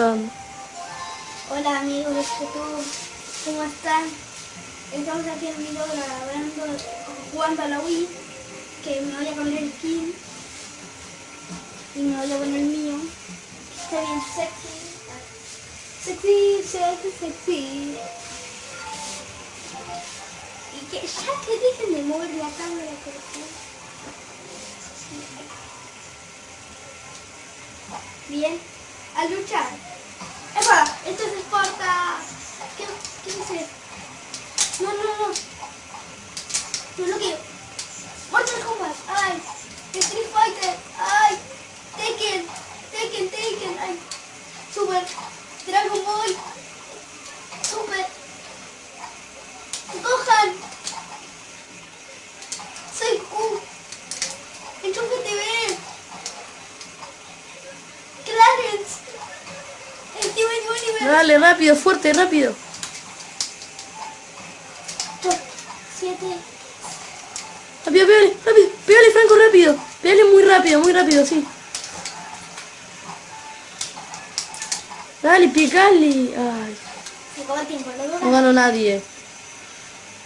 Hola amigos de YouTube, ¿cómo están? Estamos aquí en video grabando, jugando a la Wii, que me voy a poner el skin y me voy a poner el mío. Está bien sexy, sexy, sexy, sexy. Y que ya que dejen de mover la cámara, por favor. Bien, a luchar. ¡Epa! Esto es Esparta. ¿Qué, qué es? No, no, no. No lo quiero. Mortal Kombat. Ay. Street Fighter. Ay. Tekken. Tekken, Tekken. Ay. Super. Dragon Ball. Super. Dale, rápido, fuerte, rápido. Siete. Rápido, pégale, rápido. Pégale, Franco, rápido. Pégale muy rápido, muy rápido, sí. Dale, picale. Ay, Se acabó el tiempo. ¿Lo no dura? ganó nadie.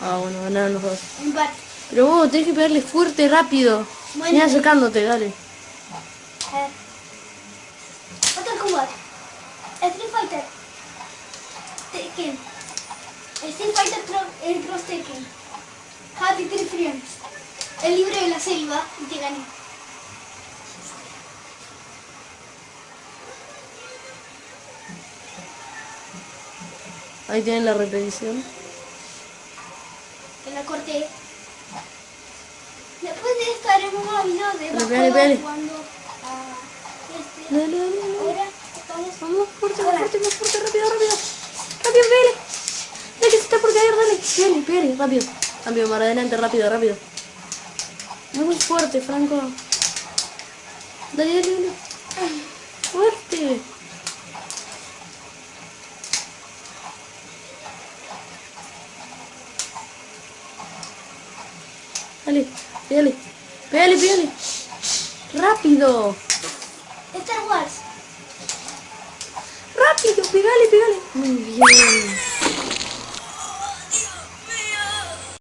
Ah, bueno, ganaron los dos. Empate. Pero vos tenés que pegarle fuerte, rápido. Bueno. Mira acercándote, dale. Kombat. Street Fighter. Tekken. Street Fighter el Cross Tekken. Happy Tree Friends. El libro de la selva. Y te gané. Ahí tienen la repetición. Que la corté. Después de esto haremos más videos de pégale. jugando a este. Ahora estamos... Vamos, fuerte, fuerte, más fuerte, rápido. Rápido, pégale. Dale, que se está Pégale, pégale, rápido. Rápido, para adelante, rápido, rápido. Muy fuerte, Franco. Dale, dale, dale. Fuerte. Dale, pégale. Pégale, pégale. Rápido. Star Wars. Rápido, pégale, pégale. Muy bien.